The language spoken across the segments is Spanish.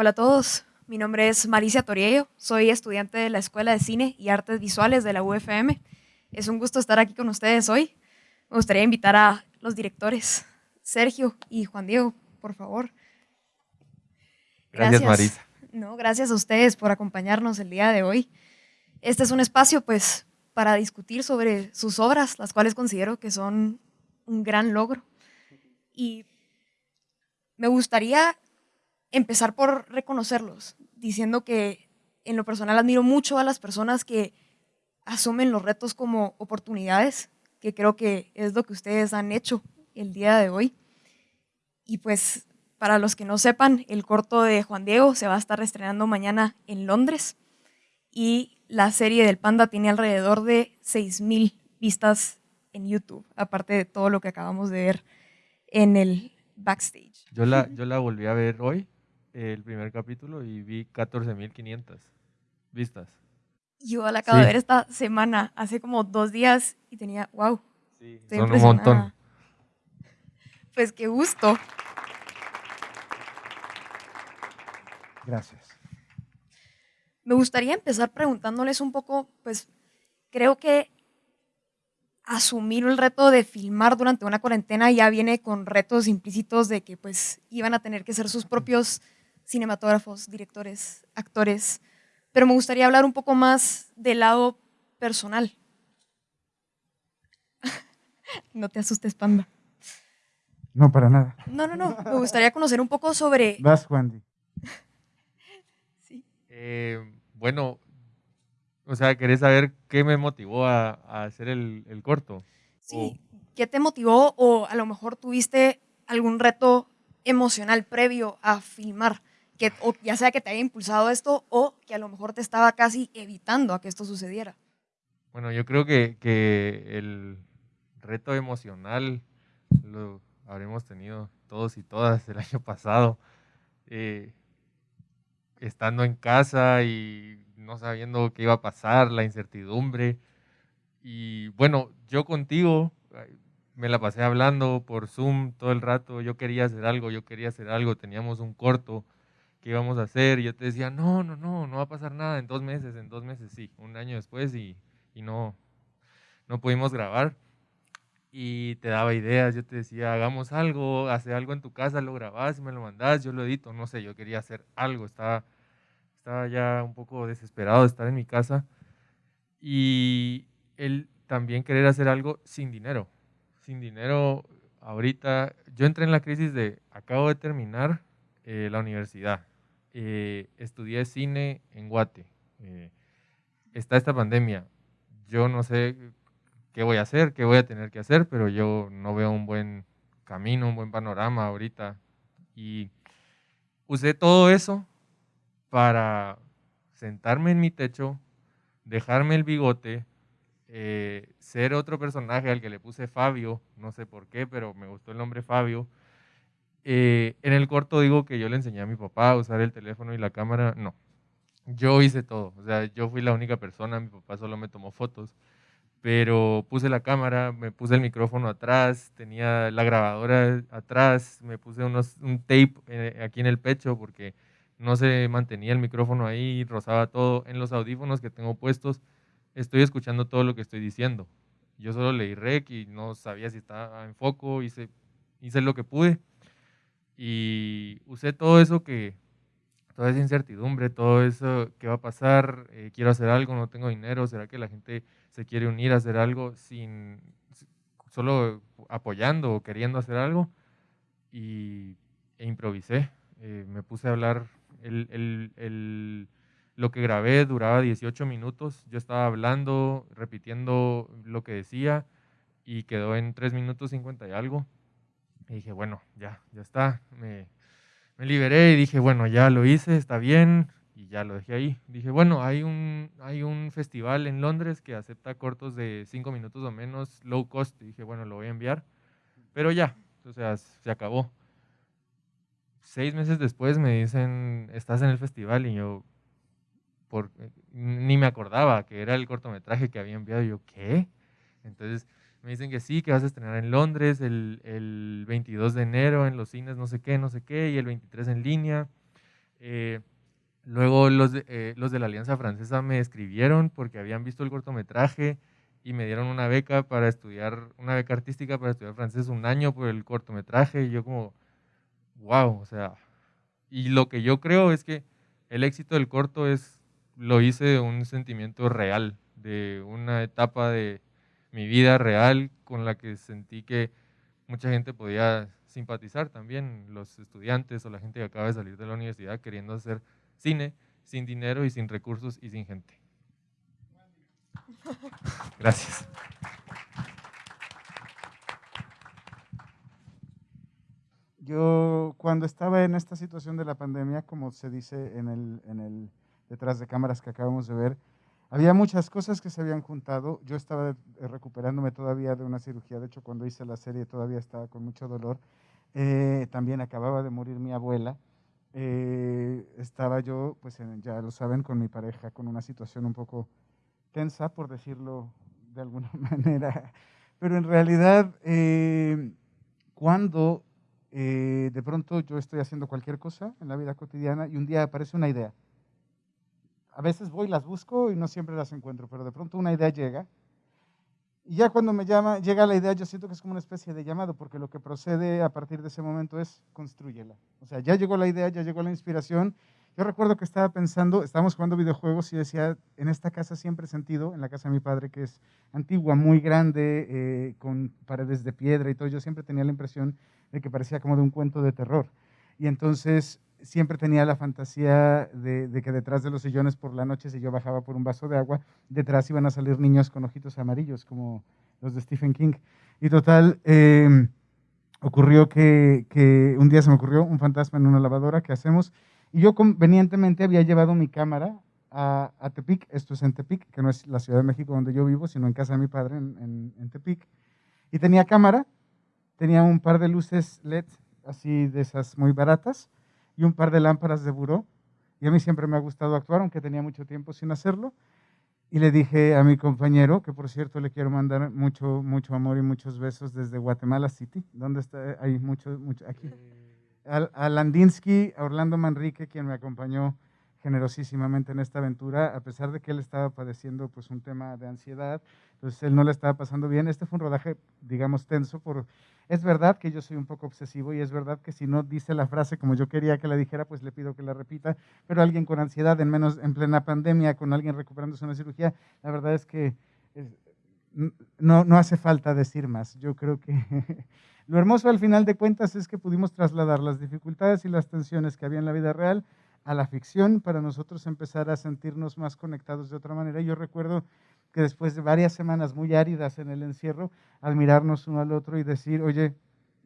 Hola a todos, mi nombre es Maricia Toriello, soy estudiante de la Escuela de Cine y Artes Visuales de la UFM. Es un gusto estar aquí con ustedes hoy. Me gustaría invitar a los directores, Sergio y Juan Diego, por favor. Gracias, Marisa. No, gracias a ustedes por acompañarnos el día de hoy. Este es un espacio, pues, para discutir sobre sus obras, las cuales considero que son un gran logro. Y me gustaría empezar por reconocerlos, diciendo que en lo personal admiro mucho a las personas que asumen los retos como oportunidades, que creo que es lo que ustedes han hecho el día de hoy. Y pues para los que no sepan, el corto de Juan Diego se va a estar estrenando mañana en Londres y la serie del Panda tiene alrededor de 6.000 vistas en YouTube, aparte de todo lo que acabamos de ver en el backstage. Yo la, yo la volví a ver hoy, el primer capítulo, y vi 14.500 vistas. Yo la acabo de ver esta semana, hace como dos días, y tenía, wow. Sí, son un montón. Pues qué gusto. Gracias. Me gustaría empezar preguntándoles un poco, pues creo que asumir el reto de filmar durante una cuarentena ya viene con retos implícitos de que pues iban a tener que ser sus propios cinematógrafos, directores, actores, pero me gustaría hablar un poco más del lado personal. no te asustes, Panda. No, para nada. No, no, no. Me gustaría conocer un poco sobre... Vas, Wendy. Eh, bueno, o sea, ¿querés saber qué me motivó a, hacer el, corto? Sí, ¿qué te motivó o a lo mejor tuviste algún reto emocional previo a filmar? Que, ya sea que te haya impulsado esto o que a lo mejor te estaba casi evitando a que esto sucediera. Bueno, yo creo que, que el reto emocional lo habremos tenido todos y todas el año pasado. Eh, estando en casa y no sabiendo qué iba a pasar, la incertidumbre. Y bueno, yo contigo me la pasé hablando por Zoom todo el rato, yo quería hacer algo, yo quería hacer algo, teníamos un corto que íbamos a hacer y yo te decía, no, no, no, no va a pasar nada en dos meses, en dos meses sí, un año después y, y no, no pudimos grabar y te daba ideas, yo te decía, hagamos algo, hace algo en tu casa, lo grabás me lo mandás, yo lo edito, no sé, yo quería hacer algo, estaba, estaba ya un poco desesperado de estar en mi casa y él también querer hacer algo sin dinero, sin dinero ahorita, yo entré en la crisis de, acabo de terminar eh, la universidad, eh, estudié cine en Guate, eh, está esta pandemia, yo no sé qué voy a hacer, qué voy a tener que hacer, pero yo no veo un buen camino, un buen panorama ahorita. Y usé todo eso para sentarme en mi techo, dejarme el bigote, eh, ser otro personaje al que le puse Fabio, no sé por qué, pero me gustó el nombre Fabio. Eh, en el corto digo que yo le enseñé a mi papá a usar el teléfono y la cámara, no. Yo hice todo, o sea, yo fui la única persona, mi papá solo me tomó fotos pero puse la cámara, me puse el micrófono atrás, tenía la grabadora atrás, me puse unos, un tape eh, aquí en el pecho porque no se mantenía el micrófono ahí, rozaba todo. En los audífonos que tengo puestos, estoy escuchando todo lo que estoy diciendo. Yo solo leí rec y no sabía si estaba en foco, hice, hice lo que pude y usé todo eso que, toda esa incertidumbre, todo eso, ¿qué va a pasar? Eh, quiero hacer algo, no tengo dinero, ¿será que la gente se quiere unir a hacer algo sin solo apoyando o queriendo hacer algo? Y e improvisé, eh, me puse a hablar, el, el, lo que grabé duraba 18 minutos, yo estaba hablando, repitiendo lo que decía y quedó en 3 minutos 50 y algo. Y dije, bueno, ya, ya está, me, me liberé y dije, bueno, ya lo hice, está bien, y ya lo dejé ahí. Dije, bueno, hay un, hay un festival en Londres que acepta cortos de cinco minutos o menos, low cost. Y dije, bueno, lo voy a enviar, pero ya, o sea, se acabó. Seis meses después me dicen, estás en el festival y yo por, ni me acordaba que era el cortometraje que había enviado. Y yo, ¿qué? Entonces me dicen que sí, que vas a estrenar en Londres el, el 22 de enero en los cines, no sé qué, no sé qué, y el 23 en línea. Eh, luego los de, eh, los de la Alianza Francesa me escribieron porque habían visto el cortometraje y me dieron una beca para estudiar, una beca artística para estudiar francés un año por el cortometraje. Y yo como, wow, o sea, y lo que yo creo es que el éxito del corto es, lo hice de un sentimiento real, de una etapa de mi vida real con la que sentí que mucha gente podía simpatizar también, los estudiantes o la gente que acaba de salir de la universidad queriendo hacer cine sin dinero y sin recursos y sin gente. Gracias. Yo cuando estaba en esta situación de la pandemia, como se dice en el, en el detrás de cámaras que acabamos de ver, había muchas cosas que se habían juntado. Yo estaba recuperándome todavía de una cirugía, de hecho cuando hice la serie todavía estaba con mucho dolor. Eh, también acababa de morir mi abuela. Eh, estaba yo, pues ya lo saben, con mi pareja, con una situación un poco tensa, por decirlo de alguna manera. Pero en realidad, eh, cuando eh, de pronto yo estoy haciendo cualquier cosa en la vida cotidiana y un día aparece una idea. A veces voy, las busco y no siempre las encuentro, pero de pronto una idea llega. Y ya cuando me llama, llega la idea, yo siento que es como una especie de llamado, porque lo que procede a partir de ese momento es construyela. O sea, ya llegó la idea, ya llegó la inspiración yo recuerdo que estaba pensando, estábamos jugando videojuegos y decía, en esta casa siempre he sentido, en la casa de mi padre, que es antigua, muy grande, eh, con paredes de piedra y todo, yo siempre tenía la impresión de que parecía como de un cuento de terror. Y entonces siempre tenía la fantasía de, que detrás de los sillones por la noche, si yo bajaba por un vaso de agua, detrás iban a salir niños con ojitos amarillos, como los de Stephen King. Y total, em, ocurrió que, que un día se me ocurrió un fantasma en una lavadora, ¿qué hacemos? Y yo convenientemente había llevado mi cámara a, Tepic, esto es en Tepic, que no es la Ciudad de México donde yo vivo, sino en casa de mi padre en, en, Tepic. Y tenía cámara, tenía un par de luces LED, así de esas muy baratas, y un par de lámparas de buró. Y a mí siempre me ha gustado actuar, aunque tenía mucho tiempo sin hacerlo. Y le dije a mi compañero, que por cierto le quiero mandar mucho, mucho amor y muchos besos desde Guatemala City, donde está, hay mucho, mucho, aquí. Eh, a, Landinsky, a Orlando Manrique, quien me acompañó generosísimamente en esta aventura, a pesar de que él estaba padeciendo pues, un tema de ansiedad, entonces él no le estaba pasando bien. Este fue un rodaje, digamos, tenso. Por, es verdad que yo soy un poco obsesivo y es verdad que si no dice la frase como yo quería que la dijera, pues le pido que la repita, pero alguien con ansiedad, en menos en plena pandemia, con alguien recuperándose una cirugía, la verdad es que no, no hace falta decir más. Yo creo que Lo hermoso al final de cuentas es que pudimos trasladar las dificultades y las tensiones que había en la vida real a la ficción para nosotros empezar a sentirnos más conectados de otra manera. Yo recuerdo que después de varias semanas muy áridas en el encierro, al mirarnos uno al otro y decir, oye,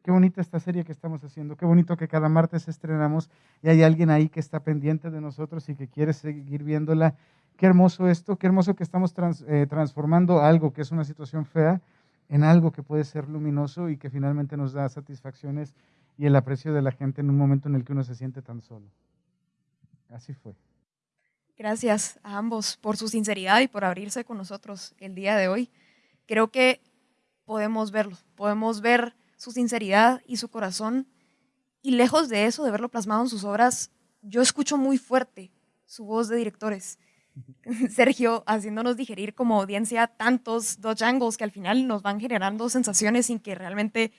qué bonita esta serie que estamos haciendo, qué bonito que cada martes estrenamos y hay alguien ahí que está pendiente de nosotros y que quiere seguir viéndola. Qué hermoso esto, qué hermoso que estamos eh, transformando algo que es una situación fea en algo que puede ser luminoso y que finalmente nos da satisfacciones y el aprecio de la gente en un momento en el que uno se siente tan solo. Así fue. Gracias a ambos por su sinceridad y por abrirse con nosotros el día de hoy. Creo que podemos verlo, podemos ver su sinceridad y su corazón y lejos de eso, de verlo plasmado en sus obras, yo escucho muy fuerte su voz de directores Sergio haciéndonos digerir como audiencia tantos dos angles que al final nos van generando sensaciones sin que realmente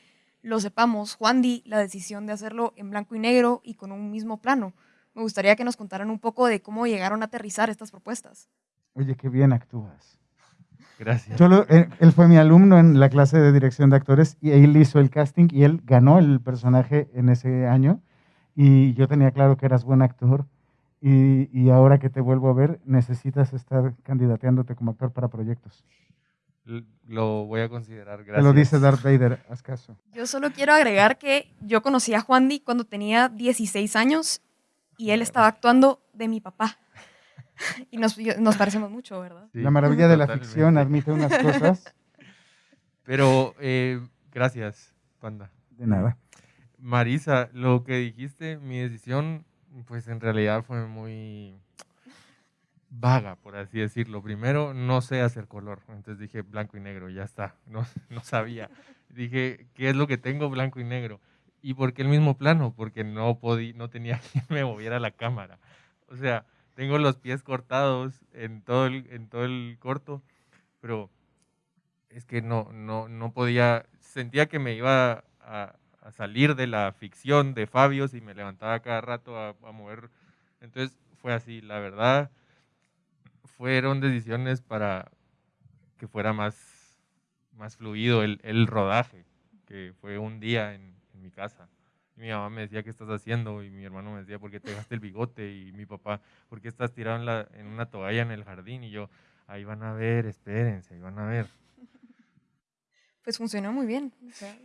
lo sepamos. Juan Di, la decisión de hacerlo en blanco y negro y con un mismo plano. Me gustaría que nos contaran un poco de cómo llegaron a aterrizar estas propuestas. Oye, qué bien actúas. Gracias. Eh, él, fue mi alumno en la clase de dirección de actores y él hizo el casting y él ganó el personaje en ese año. Y yo tenía claro que eras buen actor y, ahora que te vuelvo a ver, necesitas estar candidateándote como actor para proyectos. Lo voy a considerar, gracias. Te lo dice Darth Vader, haz caso. Yo solo quiero agregar que yo conocí a Juan Di cuando tenía 16 años y él estaba actuando de mi papá. Y nos, nos parecemos mucho, ¿verdad? la maravilla de la ficción admite unas cosas. Pero eh, gracias, Panda. De nada. Marisa, lo que dijiste, mi decisión pues en realidad fue muy vaga, por así decirlo. Primero, no sé hacer color, entonces dije blanco y negro, ya está, no, no sabía. Dije, ¿qué es lo que tengo blanco y negro? ¿Y por qué el mismo plano? Porque no, podí, no tenía quien me moviera la cámara. O sea, tengo los pies cortados en todo el, en todo el corto, pero es que no, no, no podía, sentía que me iba a, a salir de la ficción de Fabio y me levantaba cada rato a, a mover. Entonces fue así, la verdad, fueron decisiones para que fuera más, más fluido el, el rodaje, que fue un día en mi casa. Y mi mamá me decía, ¿qué estás haciendo? Y mi hermano me decía, ¿por qué te dejaste el bigote? Y mi papá, ¿por qué estás tirado en, la, en una toalla en el jardín? Y yo, ahí van a ver, espérense, ahí van a ver. Pues funcionó muy bien. O sea,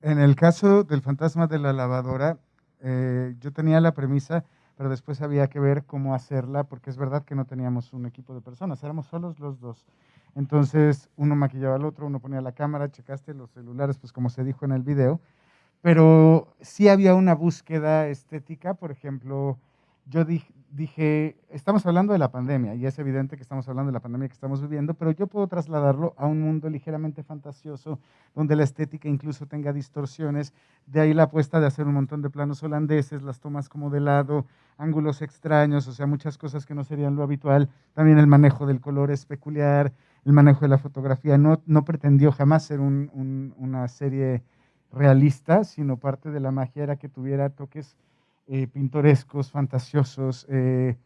En el caso del fantasma de la lavadora, eh, yo tenía la premisa, pero después había que ver cómo hacerla, porque es verdad que no teníamos un equipo de personas, éramos solos los dos. Entonces, uno maquillaba al otro, uno ponía la cámara, checaste los celulares, pues como se dijo en el video, pero sí había una búsqueda estética, por ejemplo, yo dije, dije, estamos hablando de la pandemia y es evidente que estamos hablando de la pandemia que estamos viviendo, pero yo puedo trasladarlo a un mundo ligeramente fantasioso donde la estética incluso tenga distorsiones. De ahí la apuesta de hacer un montón de planos holandeses, las tomas como de lado, ángulos extraños, o sea, muchas cosas que no serían lo habitual. También el manejo del color es peculiar, el manejo de la fotografía. No, no pretendió jamás ser un, un, una serie realista, sino parte de la magia era que tuviera toques eh, pintorescos, fantasiosos. Eh,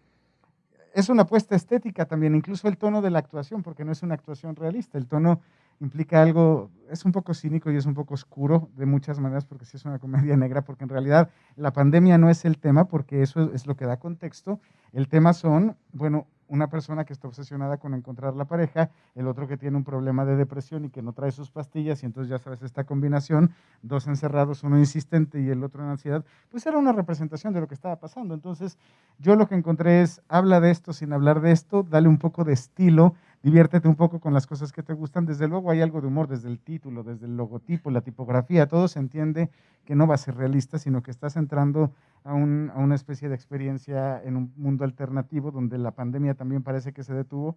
es una apuesta estética también, incluso el tono de la actuación, porque no es una actuación realista. El tono implica algo, es un poco cínico y es un poco oscuro de muchas maneras, porque sí es una comedia negra, porque en realidad la pandemia no es el tema, porque eso es lo que da contexto. El tema son, bueno, una persona que está obsesionada con encontrar la pareja, el otro que tiene un problema de depresión y que no trae sus pastillas, y entonces ya sabes, esta combinación, dos encerrados, uno insistente y el otro en ansiedad, pues era una representación de lo que estaba pasando. Entonces, yo lo que encontré es, habla de esto sin hablar de esto, dale un poco de estilo, diviértete un poco con las cosas que te gustan. Desde luego hay algo de humor desde el título, desde el logotipo, la tipografía, todo se entiende que no va a ser realista, sino que estás entrando a, un, a, una especie de experiencia en un mundo alternativo donde la pandemia también parece que se detuvo,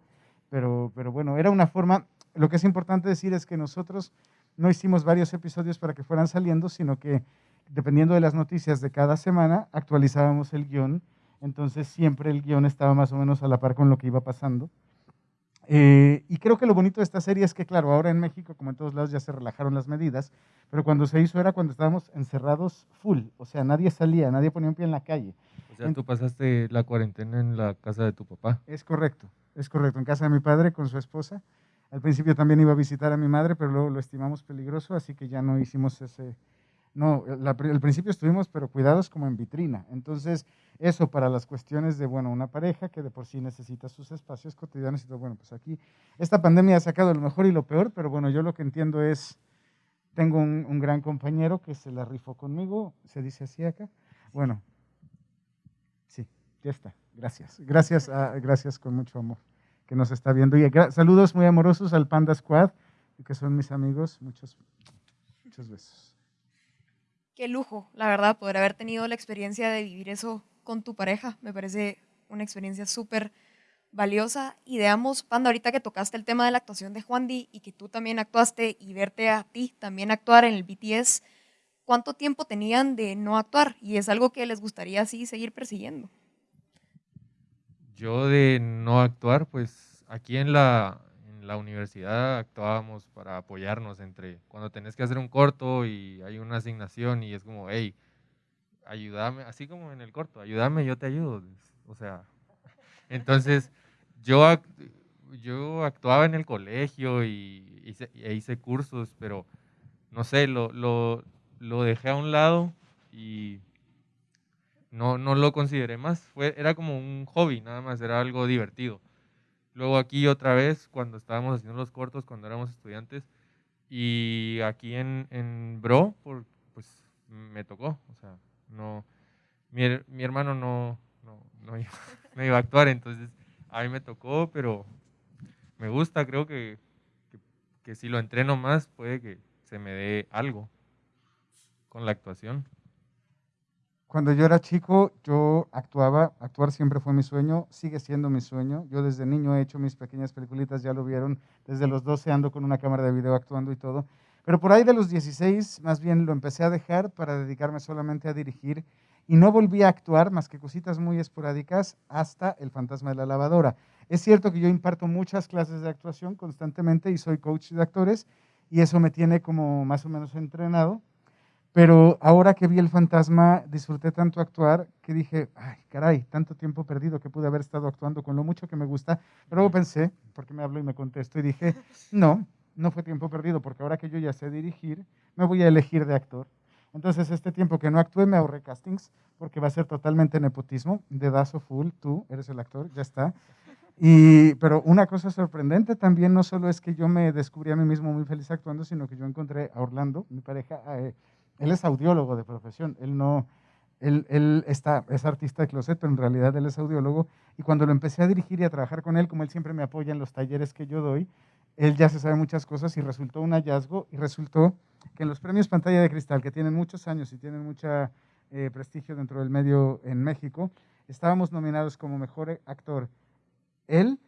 pero, pero bueno, era una forma, lo que es importante decir es que nosotros no hicimos varios episodios para que fueran saliendo, sino que dependiendo de las noticias de cada semana, actualizábamos el guion, entonces siempre el guion estaba más o menos a la par con lo que iba pasando. Eh, y creo que lo bonito de esta serie es que, claro, ahora en México, como en todos lados, ya se relajaron las medidas, pero cuando se hizo era cuando estábamos encerrados full, o sea, nadie salía, nadie ponía un pie en la calle. O sea, tú pasaste la cuarentena en la casa de tu papá. Es correcto, es correcto, en casa de mi padre con su esposa. Al principio también iba a visitar a mi madre, pero luego lo estimamos peligroso, así que ya no hicimos ese... No, al principio estuvimos, pero cuidados como en vitrina. Entonces, eso para las cuestiones de, bueno, una pareja que de por sí necesita sus espacios cotidianos y todo. Bueno, pues aquí esta pandemia ha sacado lo mejor y lo peor, pero bueno, yo lo que entiendo es, tengo un, gran compañero que se la rifó conmigo, se dice así acá. Bueno, sí, ya está. Gracias. Gracias, gracias con mucho amor que nos está viendo. Y saludos muy amorosos al Panda Squad, que son mis amigos. Muchos, muchos besos. Qué lujo, la verdad, poder haber tenido la experiencia de vivir eso con tu pareja. Me parece una experiencia súper valiosa. Y veamos, Panda, ahorita que tocaste el tema de la actuación de Juan Di y que tú también actuaste y verte a ti también actuar en el BTS, ¿cuánto tiempo tenían de no actuar? Y es algo que les gustaría así seguir persiguiendo. Yo de no actuar, pues aquí en la, en la universidad actuábamos para apoyarnos entre cuando tenés que hacer un corto y hay una asignación y es como, hey, ayúdame, así como en el corto, ayúdame, yo te ayudo. O sea, entonces yo, yo actuaba en el colegio y hice, e hice cursos, pero no sé, lo, lo, lo, dejé a un lado y no, no lo consideré más. Fue, era como un hobby, nada más, era algo divertido. Luego aquí otra vez, cuando estábamos haciendo los cortos, cuando éramos estudiantes, y aquí en, en Bro, pues me tocó, o sea, no, mi, mi hermano no, no, no, iba, no, iba, a actuar, entonces a mí me tocó, pero me gusta, creo que, que si lo entreno más puede que se me dé algo con la actuación. Cuando yo era chico, yo actuaba, actuar siempre fue mi sueño, sigue siendo mi sueño. Yo desde niño he hecho mis pequeñas peliculitas, ya lo vieron, desde los 12 ando con una cámara de video actuando y todo. Pero por ahí de los 16, más bien lo empecé a dejar para dedicarme solamente a dirigir y no volví a actuar más que cositas muy esporádicas hasta El fantasma de la lavadora. Es cierto que yo imparto muchas clases de actuación constantemente y soy coach de actores y eso me tiene como más o menos entrenado. Pero ahora que vi el fantasma, disfruté tanto actuar que dije, ay, caray, tanto tiempo perdido que pude haber estado actuando con lo mucho que me gusta. Pero luego pensé, porque me hablo y me contesto, y dije, no, no fue tiempo perdido, porque ahora que yo ya sé dirigir, me voy a elegir de actor. Entonces, este tiempo que no actué, me ahorré castings, porque va a ser totalmente nepotismo, dedazo full, tú eres el actor, ya está. Y, pero una cosa sorprendente también no solo es que yo me descubrí a mí mismo muy feliz actuando, sino que yo encontré a Orlando, mi pareja, eh, él es audiólogo de profesión, él no, él, él, está, es artista de closet, pero en realidad él es audiólogo. Y cuando lo empecé a dirigir y a trabajar con él, como él siempre me apoya en los talleres que yo doy, él ya se sabe muchas cosas y resultó un hallazgo y resultó que en los premios Pantalla de Cristal, que tienen muchos años y tienen mucho eh, prestigio dentro del medio en México, estábamos nominados como mejor actor él,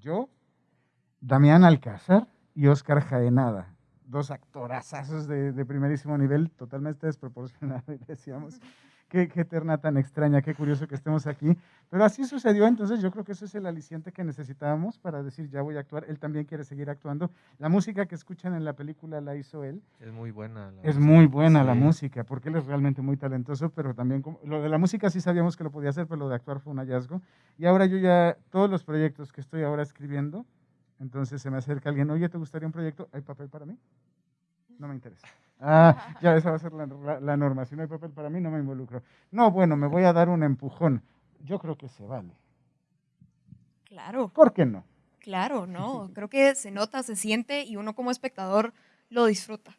yo, Damián Alcázar y Oscar Jaenada dos actorazos de, de primerísimo nivel, totalmente desproporcionados, decíamos. Qué, qué terna tan extraña, qué curioso que estemos aquí. Pero así sucedió, entonces yo creo que eso es el aliciente que necesitábamos para decir, ya voy a actuar. Él también quiere seguir actuando. La música que escuchan en la película la hizo él. Es muy buena. La es muy buena la música, porque él es realmente muy talentoso, pero también lo de la música sí sabíamos que lo podía hacer, pero lo de actuar fue un hallazgo. Y ahora yo ya, todos los proyectos que estoy ahora escribiendo, entonces se me acerca alguien, oye, ¿te gustaría un proyecto? ¿Hay papel para mí? No me interesa. Ah, ya esa va a ser la, norma. Si no hay papel para mí, no me involucro. No, bueno, me voy a dar un empujón. Yo creo que se vale. Claro. ¿Por qué no? Claro, no. Creo que se nota, se siente y uno como espectador lo disfruta.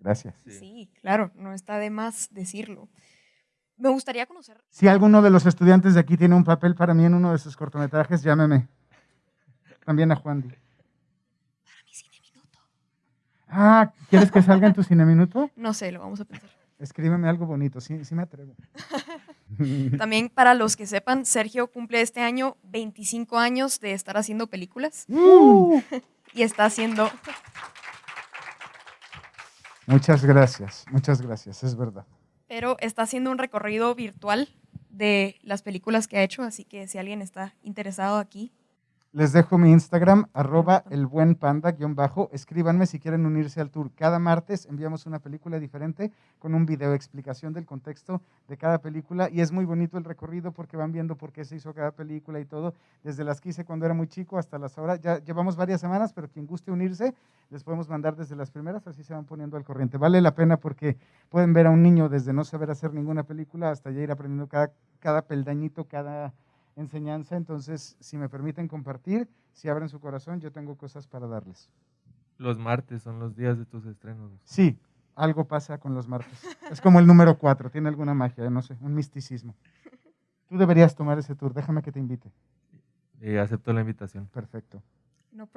Gracias. Sí, claro, no está de más decirlo. Me gustaría conocer. Si alguno de los estudiantes de aquí tiene un papel para mí en uno de sus cortometrajes, llámeme. También a Juan Di. Ah, ¿quieres que salga en tu cine minuto? No sé, lo vamos a pensar. Escríbeme algo bonito, sí, sí me atrevo. También para los que sepan, Sergio cumple este año 25 años de estar haciendo películas. Uh. y está haciendo... Muchas gracias, muchas gracias, es verdad. Pero está haciendo un recorrido virtual de las películas que ha hecho, así que si alguien está interesado aquí, les dejo mi Instagram, arroba el buen panda, guion bajo. Escríbanme si quieren unirse al tour. Cada martes enviamos una película diferente con un video explicación del contexto de cada película y es muy bonito el recorrido porque van viendo por qué se hizo cada película y todo, desde las que hice cuando era muy chico hasta las ahora. Ya llevamos varias semanas, pero quien guste unirse, les podemos mandar desde las primeras, así se van poniendo al corriente. Vale la pena porque pueden ver a un niño desde no saber hacer ninguna película hasta ya ir aprendiendo cada, cada peldañito, cada enseñanza, entonces si me permiten compartir, si abren su corazón, yo tengo cosas para darles. Los martes son los días de tus estrenos. Sí, algo pasa con los martes. Es como el número cuatro, tiene alguna magia, no sé, un misticismo. Tú deberías tomar ese tour, déjame que te invite. Eh, acepto la invitación. Perfecto.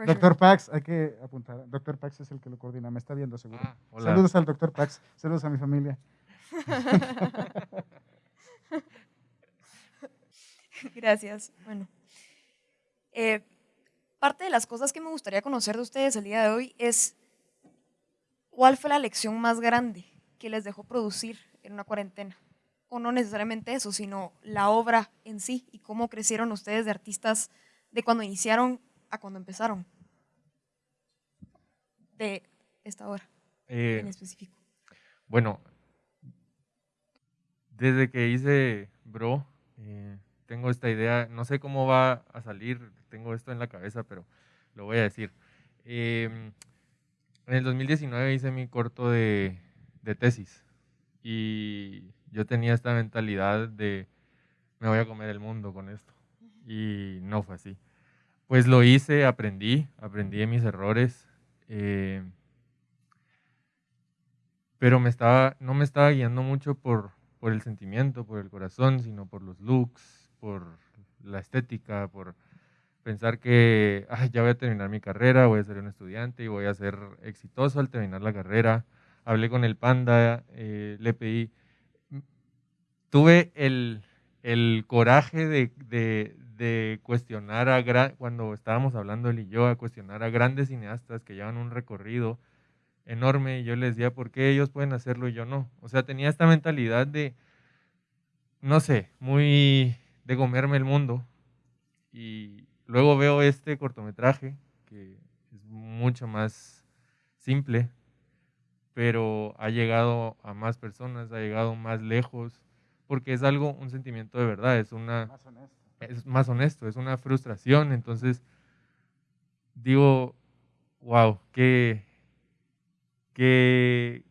doctor Pax, hay que apuntar. Doctor Pax es el que lo coordina, me está viendo seguro. Ah, saludos al doctor Pax, saludos a mi familia. Gracias. Bueno. Eh, parte de las cosas que me gustaría conocer de ustedes el día de hoy es cuál fue la lección más grande que les dejó producir en una cuarentena. O no necesariamente eso, sino la obra en sí y cómo crecieron ustedes de artistas de cuando iniciaron a cuando empezaron. De esta obra eh, en específico. Bueno, desde que hice Bro, eh, tengo esta idea, no sé cómo va a salir, tengo esto en la cabeza, pero lo voy a decir. Em, en el 2019 hice mi corto de, de, tesis y yo tenía esta mentalidad de me voy a comer el mundo con esto y no fue así. Pues lo hice, aprendí, aprendí de mis errores, eh, pero me estaba, no me estaba guiando mucho por, por el sentimiento, por el corazón, sino por los looks, por la estética, por pensar que ya voy a terminar mi carrera, voy a ser un estudiante y voy a ser exitoso al terminar la carrera. Hablé con el panda, eh, le pedí, tuve el, el coraje de, de, de, cuestionar a, cuando estábamos hablando él y yo, a cuestionar a grandes cineastas que llevan un recorrido enorme y yo les decía, ¿por qué ellos pueden hacerlo y yo no? O sea, tenía esta mentalidad de, no sé, muy de comerme el mundo. Y luego veo este cortometraje, que es mucho más simple, pero ha llegado a más personas, ha llegado más lejos, porque es algo, un sentimiento de verdad, es una... Más honesto. Es más honesto, es una frustración. Entonces, digo, wow, qué, qué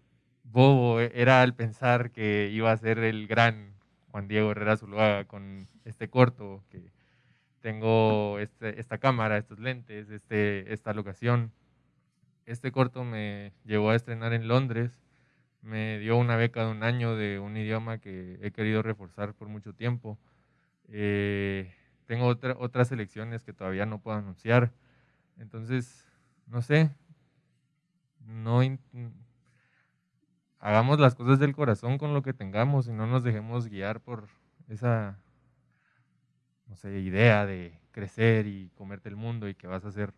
bobo era al pensar que iba a ser el gran Juan Diego Herrera Zuluaga con este corto, que tengo este, esta cámara, estos lentes, este, esta locación. Este corto me llevó a estrenar en Londres, me dio una beca de un año de un idioma que he querido reforzar por mucho tiempo. Eh, tengo otras elecciones que todavía no puedo anunciar. Entonces, no sé, no hagamos las cosas del corazón con lo que tengamos y no nos dejemos guiar por esa, no sé, idea de crecer y comerte el mundo y que vas a ser,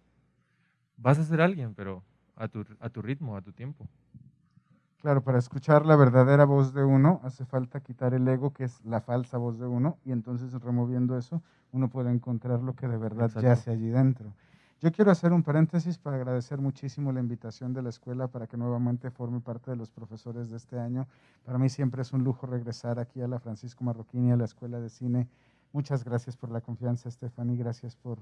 vas a ser alguien, pero a tu, a tu ritmo, a tu tiempo. Claro, para escuchar la verdadera voz de uno hace falta quitar el ego, que es la falsa voz de uno, y entonces removiendo eso uno puede encontrar lo que de verdad yace allí dentro. Yo quiero hacer un paréntesis para agradecer muchísimo la invitación de la escuela para que nuevamente forme parte de los profesores de este año. Para mí siempre es un lujo regresar aquí a la Francisco Marroquín y a la Escuela de Cine. Muchas gracias por la confianza, Stephanie. Gracias por,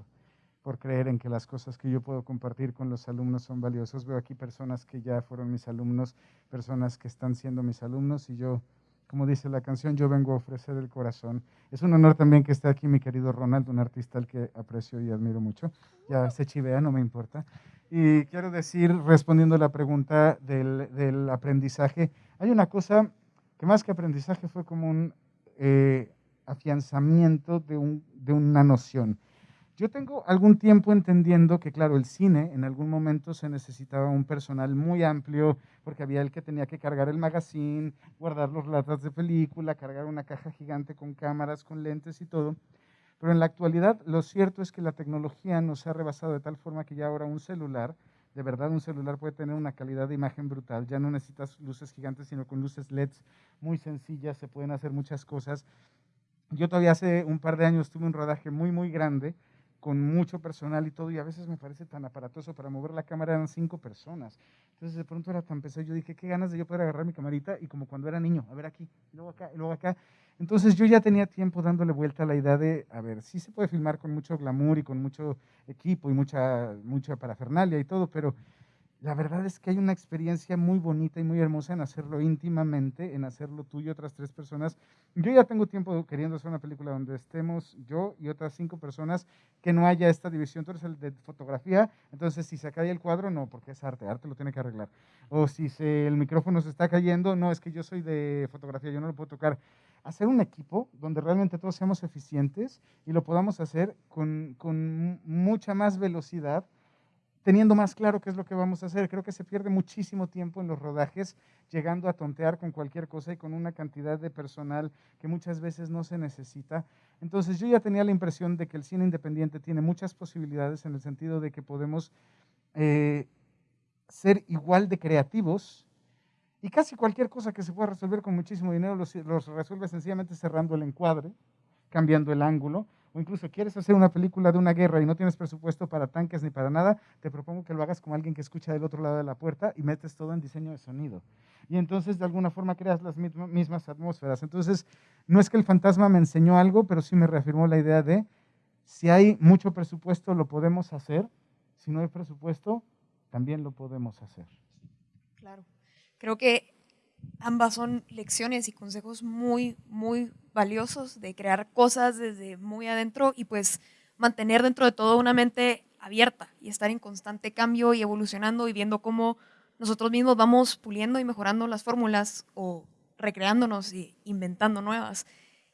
por creer en que las cosas que yo puedo compartir con los alumnos son valiosas. Veo aquí personas que ya fueron mis alumnos, personas que están siendo mis alumnos y yo como dice la canción, yo vengo a ofrecer el corazón. Es un honor también que esté aquí mi querido Ronald, un artista al que aprecio y admiro mucho. Ya se chivea, no me importa. Y quiero decir, respondiendo a la pregunta del, del aprendizaje, hay una cosa que más que aprendizaje fue como un eh, afianzamiento de, un, de una noción. Yo tengo algún tiempo entendiendo que, claro, el cine en algún momento se necesitaba un personal muy amplio, porque había el que tenía que cargar el magazine, guardar los latas de película, cargar una caja gigante con cámaras, con lentes y todo. Pero en la actualidad lo cierto es que la tecnología nos ha rebasado de tal forma que ya ahora un celular, de verdad un celular puede tener una calidad de imagen brutal, ya no necesitas luces gigantes, sino con luces LEDs muy sencillas, se pueden hacer muchas cosas. Yo todavía hace un par de años tuve un rodaje muy, muy grande con mucho personal y todo, y a veces me parece tan aparatoso para mover la cámara, eran cinco personas. Entonces de pronto era tan pesado, yo dije, qué ganas de yo poder agarrar mi camarita y como cuando era niño, a ver aquí, y luego acá, y luego acá. Entonces yo ya tenía tiempo dándole vuelta a la idea de, a ver, sí se puede filmar con mucho glamour y con mucho equipo y mucha, mucha parafernalia y todo, pero la verdad es que hay una experiencia muy bonita y muy hermosa en hacerlo íntimamente, en hacerlo tú y otras tres personas. Yo ya tengo tiempo queriendo hacer una película donde estemos yo y otras cinco personas, que no haya esta división. Tú eres el de fotografía, entonces si se cae el cuadro, no, porque es arte, arte lo tiene que arreglar. O si el micrófono se está cayendo, no, es que yo soy de fotografía, yo no lo puedo tocar. Hacer un equipo donde realmente todos seamos eficientes y lo podamos hacer con, con mucha más velocidad teniendo más claro qué es lo que vamos a hacer. Creo que se pierde muchísimo tiempo en los rodajes llegando a tontear con cualquier cosa y con una cantidad de personal que muchas veces no se necesita. Entonces yo ya tenía la impresión de que el cine independiente tiene muchas posibilidades en el sentido de que podemos eh, ser igual de creativos y casi cualquier cosa que se pueda resolver con muchísimo dinero los, los resuelve sencillamente cerrando el encuadre, cambiando el ángulo, o incluso quieres hacer una película de una guerra y no tienes presupuesto para tanques ni para nada, te propongo que lo hagas como alguien que escucha del otro lado de la puerta y metes todo en diseño de sonido. Y entonces de alguna forma creas las mismas atmósferas. Entonces, no es que el fantasma me enseñó algo, pero sí me reafirmó la idea de si hay mucho presupuesto lo podemos hacer, si no hay presupuesto también lo podemos hacer. Claro. Creo que ambas son lecciones y consejos muy, muy valiosos de crear cosas desde muy adentro y pues mantener dentro de todo una mente abierta y estar en constante cambio y evolucionando y viendo cómo nosotros mismos vamos puliendo y mejorando las fórmulas o recreándonos y inventando nuevas.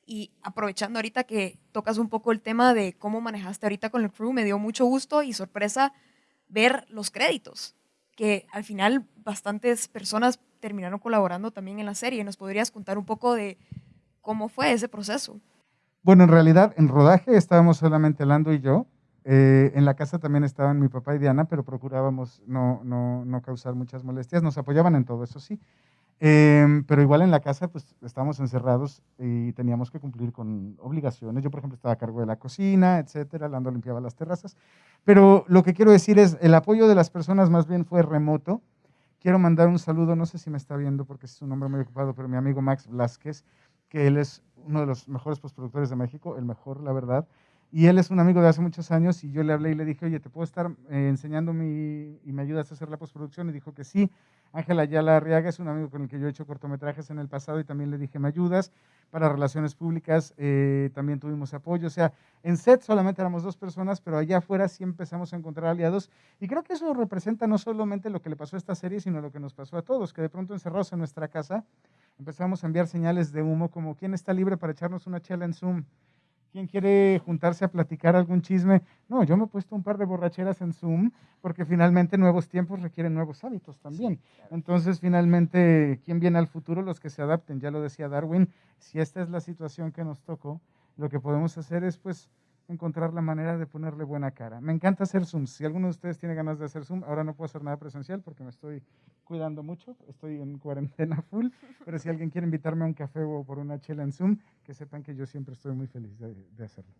Y aprovechando ahorita que tocas un poco el tema de cómo manejaste ahorita con el crew, me dio mucho gusto y sorpresa ver los créditos, que al final bastantes personas terminaron colaborando también en la serie. ¿Nos podrías contar un poco de cómo fue ese proceso? Bueno, en realidad en rodaje estábamos solamente Lando y yo. Eh, en la casa también estaban mi papá y Diana, pero procurábamos no, no, no causar muchas molestias. Nos apoyaban en todo, eso sí. Em, pero igual en la casa, pues estábamos encerrados y teníamos que cumplir con obligaciones. Yo, por ejemplo, estaba a cargo de la cocina, etcétera, Lando limpiaba las terrazas. Pero lo que quiero decir es, el apoyo de las personas más bien fue remoto. Quiero mandar un saludo, no sé si me está viendo porque es un hombre muy ocupado, pero mi amigo Max Blasquez, que él es uno de los mejores postproductores de México, el mejor, la verdad. Y él es un amigo de hace muchos años y yo le hablé y le dije, oye, ¿te puedo estar eh, enseñando mi, y me ayudas a hacer la postproducción? Y dijo que sí. Ángela Ayala Arriaga es un amigo con el que yo he hecho cortometrajes en el pasado y también le dije, ¿me ayudas? Para relaciones públicas eh, también tuvimos apoyo. O sea, en set solamente éramos dos personas, pero allá afuera sí empezamos a encontrar aliados. Y creo que eso representa no solamente lo que le pasó a esta serie, sino lo que nos pasó a todos, que de pronto encerrados en nuestra casa empezamos a enviar señales de humo como, ¿quién está libre para echarnos una chela en Zoom? ¿Quién quiere juntarse a platicar algún chisme? No, yo me he puesto un par de borracheras en Zoom porque finalmente nuevos tiempos requieren nuevos hábitos también. Entonces, finalmente, ¿quién viene al futuro? Los que se adapten. Ya lo decía Darwin, si esta es la situación que nos tocó, lo que podemos hacer es pues encontrar la manera de ponerle buena cara. Me encanta hacer Zoom. Si alguno de ustedes tiene ganas de hacer Zoom, ahora no puedo hacer nada presencial porque me estoy cuidando mucho, estoy en cuarentena full, pero si alguien quiere invitarme a un café o por una chela en Zoom, que sepan que yo siempre estoy muy feliz de, hacerlo.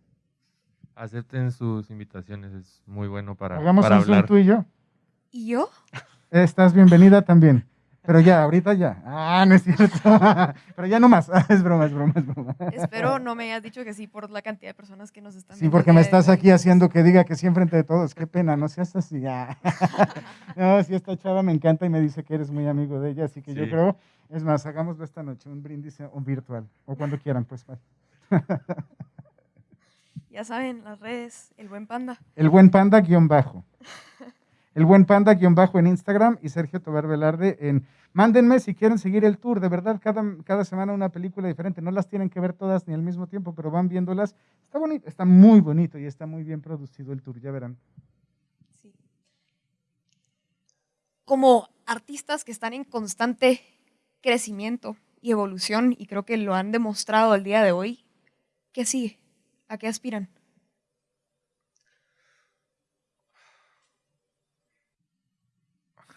Acepten sus invitaciones, es muy bueno para, Hagamos para un Zoom tú y yo. ¿Y yo? Estás bienvenida también. Pero ya, ahorita ya. Ah, no es cierto. Pero ya no más. Es broma, es broma, es broma. Espero no me hayas dicho que sí por la cantidad de personas que nos están Sí, porque me estás aquí haciendo que diga que sí enfrente de todos. Qué pena, no seas así. Ya. No, si esta chava me encanta y me dice que eres muy amigo de ella, así que yo creo, es más, hagámoslo esta noche, un brindis un virtual, o cuando quieran, pues. Ya saben, las redes, el buen panda. El buen panda guion bajo. El buen panda guion bajo en Instagram y Sergio Tobar Velarde en... Mándenme si quieren seguir el tour, de verdad, cada, cada semana una película diferente. No las tienen que ver todas ni al mismo tiempo, pero van viéndolas. Está bonito, está muy bonito y está muy bien producido el tour, ya verán. Sí. Como artistas que están en constante crecimiento y evolución, y creo que lo han demostrado el día de hoy, ¿qué sigue? ¿A qué aspiran?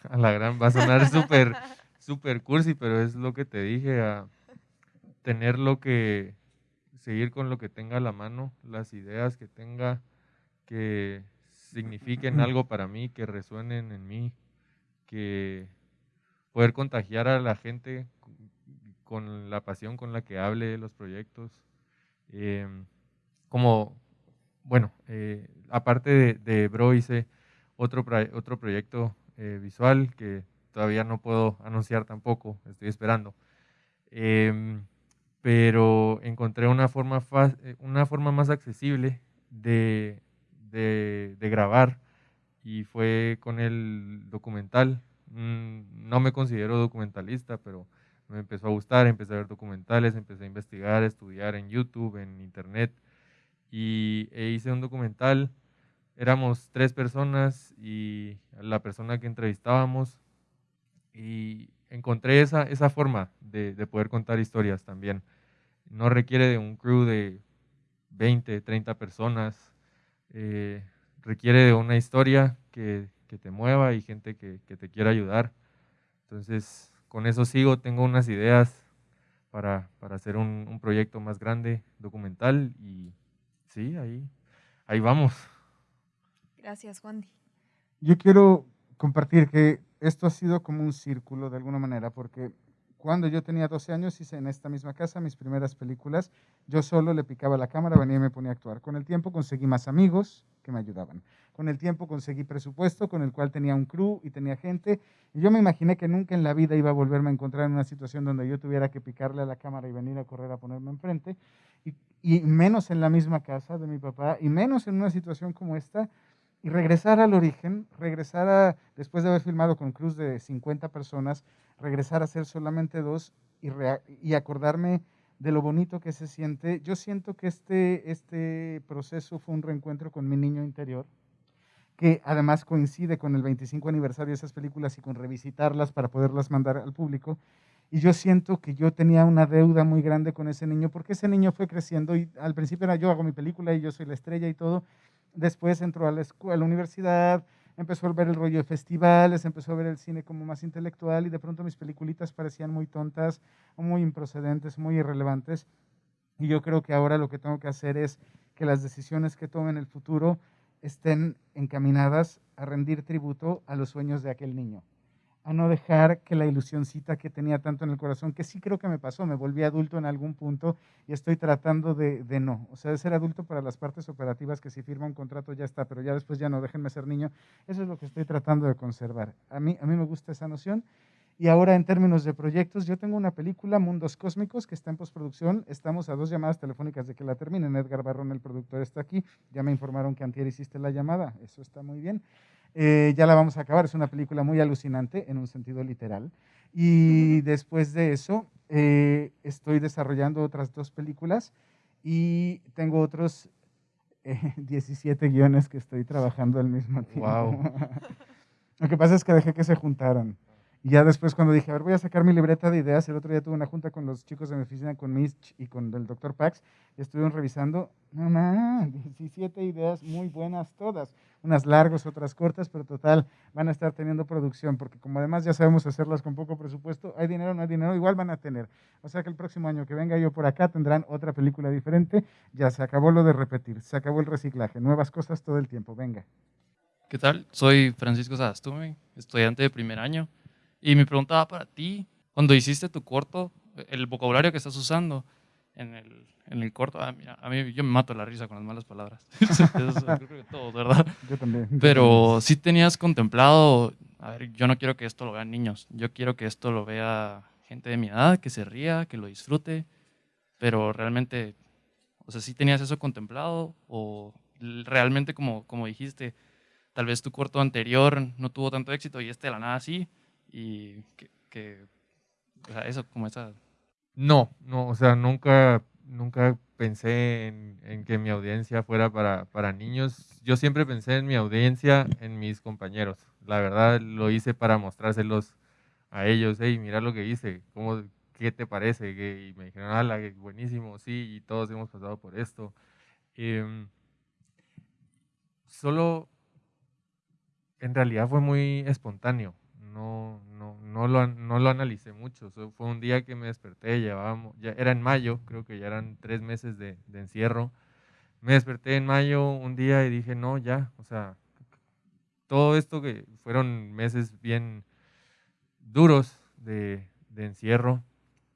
A la gran, va a sonar súper, súper cursi, pero es lo que te dije, a tener lo que, seguir con lo que tenga a la mano, las ideas que tenga, que signifiquen algo para mí, que resuenen en mí, que poder contagiar a la gente con la pasión con la que hable los proyectos. Em, como, bueno, eh, aparte de, de, Bro hice otro, otro proyecto eh, visual que todavía no puedo anunciar tampoco, estoy esperando. Em, pero encontré una forma, eh, una forma más accesible de, de, grabar y fue con el documental. Mm, no me considero documentalista, pero me empezó a gustar, empecé a ver documentales, empecé a investigar, a estudiar en YouTube, en Internet y e hice un documental. Éramos tres personas y la persona que entrevistábamos y encontré esa, esa forma de, de poder contar historias también. No requiere de un crew de 20, 30 personas, eh, requiere de una historia que, que, te mueva y gente que, que te quiera ayudar. Entonces, con eso sigo, tengo unas ideas para, para hacer un, un proyecto más grande, documental y sí, ahí, ahí vamos. Gracias, Juan. Yo quiero compartir que esto ha sido como un círculo de alguna manera, porque cuando yo tenía 12 años hice en esta misma casa mis primeras películas. Yo solo le picaba la cámara, venía y me ponía a actuar. Con el tiempo conseguí más amigos que me ayudaban. Con el tiempo conseguí presupuesto con el cual tenía un crew y tenía gente. Y yo me imaginé que nunca en la vida iba a volverme a encontrar en una situación donde yo tuviera que picarle a la cámara y venir a correr a ponerme enfrente. Y, y menos en la misma casa de mi papá y menos en una situación como esta y regresar al origen, regresar a, después de haber filmado con Cruz de 50 personas, regresar a ser solamente dos y, y, acordarme de lo bonito que se siente. Yo siento que este, este proceso fue un reencuentro con mi niño interior, que además coincide con el 25 aniversario de esas películas y con revisitarlas para poderlas mandar al público. Y yo siento que yo tenía una deuda muy grande con ese niño, porque ese niño fue creciendo y al principio era yo hago mi película y yo soy la estrella y todo, Después entró a la escuela, a la universidad, empezó a ver el rollo de festivales, empezó a ver el cine como más intelectual y de pronto mis peliculitas parecían muy tontas, muy improcedentes, muy irrelevantes. Y yo creo que ahora lo que tengo que hacer es que las decisiones que tome en el futuro estén encaminadas a rendir tributo a los sueños de aquel niño a no dejar que la ilusioncita que tenía tanto en el corazón, que sí creo que me pasó, me volví adulto en algún punto y estoy tratando de, de, no. O sea, de ser adulto para las partes operativas que si firma un contrato ya está, pero ya después ya no, déjenme ser niño. Eso es lo que estoy tratando de conservar. A mí, a mí me gusta esa noción. Y ahora en términos de proyectos, yo tengo una película, Mundos Cósmicos, que está en postproducción. Estamos a dos llamadas telefónicas de que la terminen. Edgar Barrón, el productor, está aquí. Ya me informaron que antier hiciste la llamada. Eso está muy bien. Eh, ya la vamos a acabar, es una película muy alucinante en un sentido literal. Y después de eso, eh, estoy desarrollando otras dos películas y tengo otros 17 eh, guiones que estoy trabajando al mismo tiempo. Wow. Lo que pasa es que dejé que se juntaran. Y ya después cuando dije, a ver, voy a sacar mi libreta de ideas, el otro día tuve una junta con los chicos de mi oficina, con Mitch y con el doctor Pax, y estuvieron revisando, no, 17 ideas muy buenas todas, unas largas, otras cortas, pero total, van a estar teniendo producción, porque como además ya sabemos hacerlas con poco presupuesto, hay dinero, no hay dinero, igual van a tener. O sea que el próximo año que venga yo por acá tendrán otra película diferente, ya se acabó lo de repetir, se acabó el reciclaje, nuevas cosas todo el tiempo, venga. ¿Qué tal? Soy Francisco Sadastume, estudiante de primer año. Y mi pregunta va para ti. Cuando hiciste tu corto, el vocabulario que estás usando en el, en el corto, ah, mira, a mí yo me mato la risa con las malas palabras. Eso, creo que todos, ¿verdad? Yo también. Pero sí tenías contemplado, a ver, yo no quiero que esto lo vean niños, yo quiero que esto lo vea gente de mi edad, que se ría, que lo disfrute, pero realmente, o sea, sí tenías eso contemplado o realmente como, como dijiste, tal vez tu corto anterior no tuvo tanto éxito y este de la nada sí y que, o sea, eso como esa... No, no, o sea, nunca, nunca pensé en, que mi audiencia fuera para, para, niños. Yo siempre pensé en mi audiencia, en mis compañeros. La verdad, lo hice para mostrárselos a ellos. Hey, mira lo que hice, ¿cómo, ¿qué te parece? Y me dijeron, ala, buenísimo, sí, y todos hemos pasado por esto. Em, solo, en realidad fue muy espontáneo no, no, no, lo, no lo analicé mucho. fue un día que me desperté, llevábamos, ya era en mayo, creo que ya eran tres meses de, encierro. Me desperté en mayo un día y dije, no, ya, o sea, todo esto que fueron meses bien duros de, de encierro,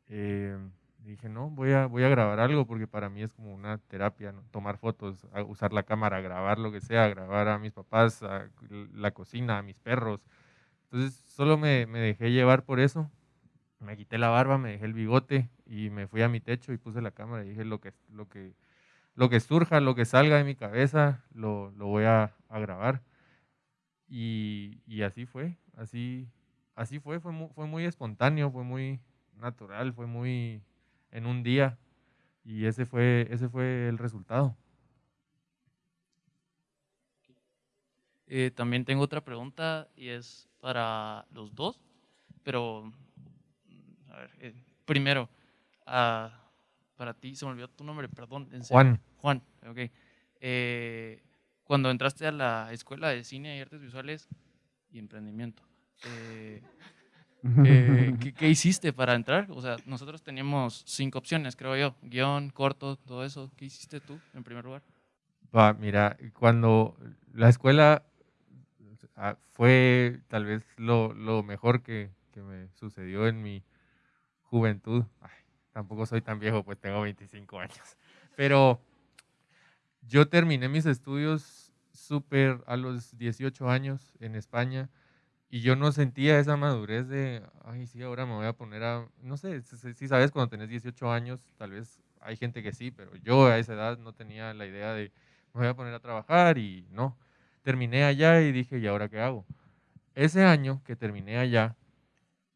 eh, dije, no, voy a, voy a grabar algo porque para mí es como una terapia, tomar fotos, usar la cámara, grabar lo que sea, grabar a mis papás, a la cocina, a mis perros, entonces solo me, dejé llevar por eso. Me quité la barba, me dejé el bigote y me fui a mi techo y puse la cámara y dije lo que, lo que, lo que surja, lo que salga de mi cabeza, lo, lo voy a, a grabar. Y, y, así fue, así, así fue, fue muy, fue muy espontáneo, fue muy natural, fue muy en un día y ese fue, ese fue el resultado. Eh, también tengo otra pregunta y es para los dos, pero a ver, eh, primero, uh, para ti, se me olvidó tu nombre, perdón. Juan. Juan, ok. Eh, cuando entraste a la escuela de cine y artes visuales y emprendimiento, ¿qué, ¿qué, hiciste para entrar? O sea, nosotros teníamos cinco opciones, creo yo, guion, corto, todo eso. ¿Qué hiciste tú en primer lugar? Va, mira, cuando la escuela Ah, fue tal vez lo, lo mejor que, que, me sucedió en mi juventud. tampoco soy tan viejo, pues tengo 25 años. Pero yo terminé mis estudios súper a los 18 años en España y yo no sentía esa madurez de, ay, sí, ahora me voy a poner a, no sé, si sabes, cuando tenés 18 años, tal vez hay gente que sí, pero yo a esa edad no tenía la idea de, me voy a poner a trabajar y no terminé allá y dije, ¿y ahora qué hago? Ese año que terminé allá,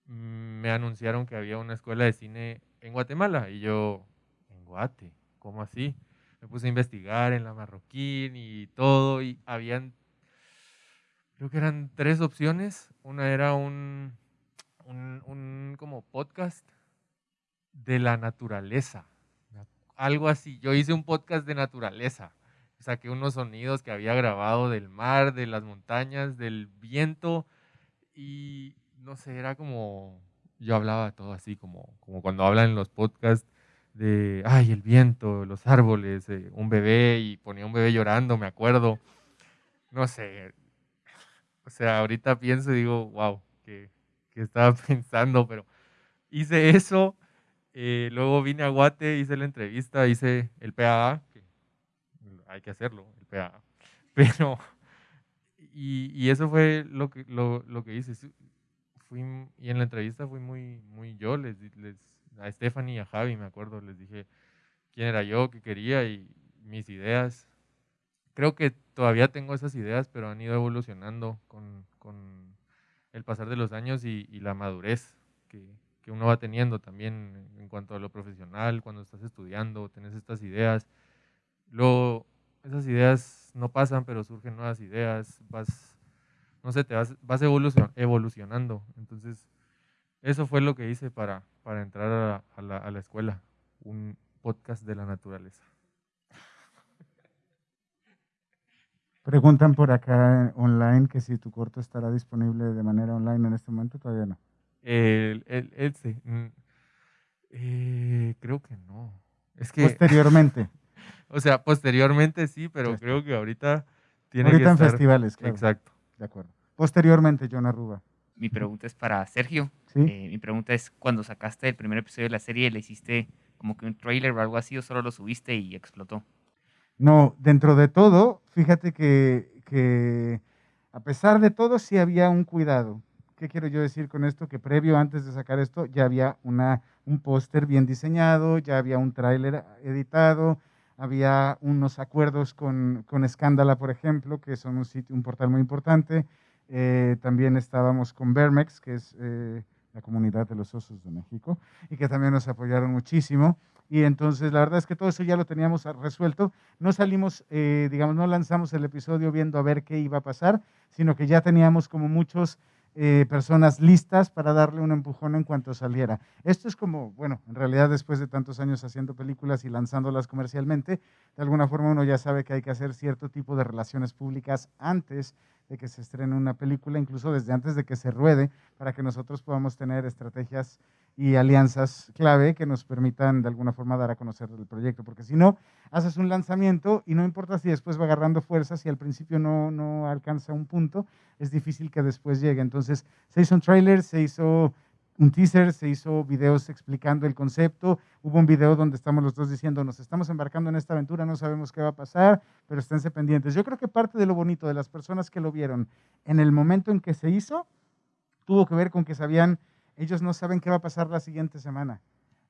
me anunciaron que había una escuela de cine en Guatemala y yo, ¿en Guate? ¿Cómo así? Me puse a investigar en la Marroquín y todo y habían, creo que eran tres opciones. Una era un, un, un como podcast de la naturaleza, algo así. Yo hice un podcast de naturaleza saqué unos sonidos que había grabado del mar, de las montañas, del viento y no sé, era como, yo hablaba todo así, como, como cuando hablan en los podcasts de, ay, el viento, los árboles, eh, un bebé y ponía un bebé llorando, me acuerdo. No sé, o sea, ahorita pienso y digo, wow, que, que estaba pensando, pero hice eso. Eh, luego vine a Guate, hice la entrevista, hice el PAA, hay que hacerlo, el PAA. Pero, y, y eso fue lo que, lo, lo que hice. Fui, y en la entrevista fui muy, muy yo, les, les, a Stephanie y a Javi, me acuerdo, les dije quién era yo, qué quería y mis ideas. Creo que todavía tengo esas ideas, pero han ido evolucionando con, con el pasar de los años y, y la madurez que, que, uno va teniendo también en cuanto a lo profesional, cuando estás estudiando, tienes estas ideas. Luego, esas ideas no pasan, pero surgen nuevas ideas, vas, no sé, te vas, vas evolucionando. Entonces, eso fue lo que hice para, para entrar a, a, la, a la escuela, un podcast de la naturaleza. Preguntan por acá online que si tu corto estará disponible de manera online en este momento, todavía no. El, el, el sí. eh, creo que no. Es que, Posteriormente. o sea, posteriormente sí, pero Sí. creo que ahorita tiene Ahorita que en estar. festivales, claro. Exacto. De acuerdo. Posteriormente, John Arruba. Mi pregunta es para Sergio. ¿Sí? Eh, mi pregunta es, cuando sacaste el primer episodio de la serie, ¿le hiciste como que un trailer o algo así o solo lo subiste y explotó? No, dentro de todo, fíjate que, que a pesar de todo sí había un cuidado. ¿Qué quiero yo decir con esto? Que previo, antes de sacar esto, ya había una, un póster bien diseñado, ya había un tráiler editado, había unos acuerdos con, con Scandala, por ejemplo, que son un, sitio, un portal muy importante. Eh, también estábamos con Vermex, que es eh, la comunidad de los osos de México, y que también nos apoyaron muchísimo. Y entonces la verdad es que todo eso ya lo teníamos resuelto. No salimos, eh, digamos, no lanzamos el episodio viendo a ver qué iba a pasar, sino que ya teníamos como muchos eh, personas listas para darle un empujón en cuanto saliera. Esto es como, bueno, en realidad después de tantos años haciendo películas y lanzándolas comercialmente, de alguna forma uno ya sabe que hay que hacer cierto tipo de relaciones públicas antes de que se estrene una película, incluso desde antes de que se ruede, para que nosotros podamos tener estrategias y alianzas clave que nos permitan de alguna forma dar a conocer el proyecto, porque si no, haces un lanzamiento y no importa si después va agarrando fuerza, si al principio no, no alcanza un punto, es difícil que después llegue. Entonces, se hizo un trailer, se hizo un teaser, se hizo videos explicando el concepto, hubo un video donde estamos los dos diciendo, nos estamos embarcando en esta aventura, no sabemos qué va a pasar, pero esténse pendientes. Yo creo que parte de lo bonito de las personas que lo vieron en el momento en que se hizo, tuvo que ver con que sabían ellos no saben qué va a pasar la siguiente semana.